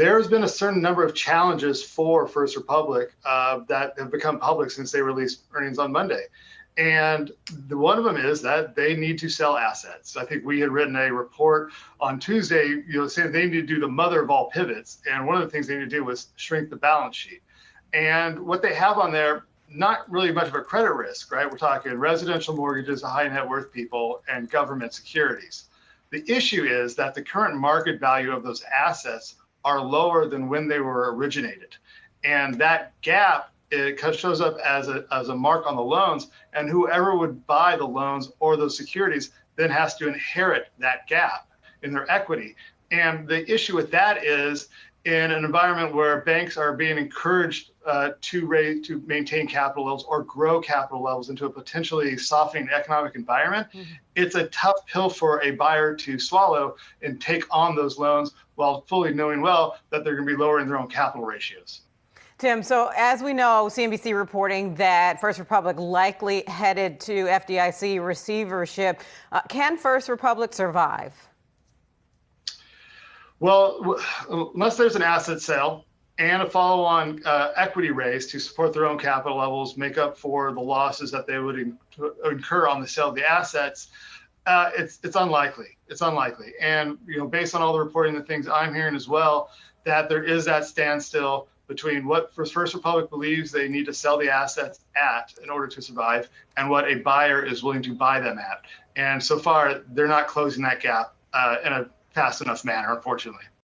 there's been a certain number of challenges for First Republic uh, that have become public since they released earnings on Monday. And the, one of them is that they need to sell assets. I think we had written a report on Tuesday, you know, saying they need to do the mother of all pivots. And one of the things they need to do was shrink the balance sheet. And what they have on there, not really much of a credit risk, right? We're talking residential mortgages, high net worth people, and government securities. The issue is that the current market value of those assets are lower than when they were originated. And that gap it shows up as a, as a mark on the loans and whoever would buy the loans or those securities then has to inherit that gap in their equity and the issue with that is in an environment where banks are being encouraged uh, to raise to maintain capital levels or grow capital levels into a potentially softening economic environment mm-hmm. it's a tough pill for a buyer to swallow and take on those loans while fully knowing well that they're going to be lowering their own capital ratios Tim, so as we know, CNBC reporting that First Republic likely headed to FDIC receivership. Uh, can First Republic survive? Well, unless there's an asset sale and a follow-on uh, equity raise to support their own capital levels, make up for the losses that they would in- incur on the sale of the assets, uh, it's it's unlikely. It's unlikely. And you know, based on all the reporting, the things I'm hearing as well, that there is that standstill between what First Republic believes they need to sell the assets at in order to survive and what a buyer is willing to buy them at. And so far, they're not closing that gap uh, in a fast enough manner, unfortunately.